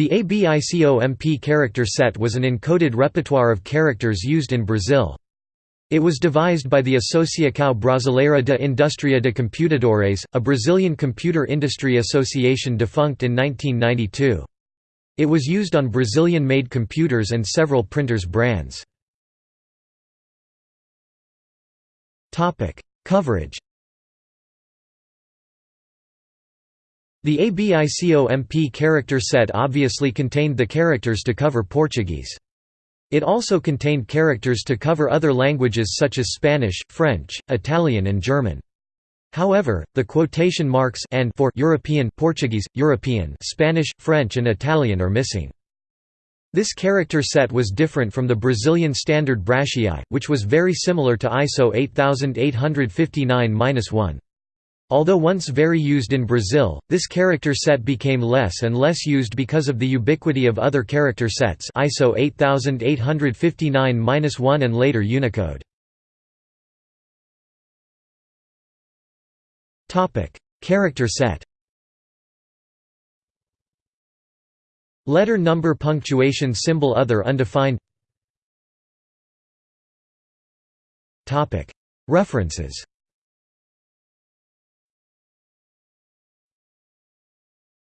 The ABICOMP character set was an encoded repertoire of characters used in Brazil. It was devised by the Associação Brasileira de Indústria de Computadores, a Brazilian computer industry association defunct in 1992. It was used on Brazilian-made computers and several printers brands. Coverage The ABICOMP character set obviously contained the characters to cover Portuguese. It also contained characters to cover other languages such as Spanish, French, Italian and German. However, the quotation marks and for European Portuguese, European Spanish, French and Italian are missing. This character set was different from the Brazilian standard BRASCII, which was very similar to ISO 8859-1. Although once very used in Brazil, this character set became less and less used because of the ubiquity of other character sets ISO 8859-1 and later Unicode. character set. Letter number punctuation symbol other undefined. References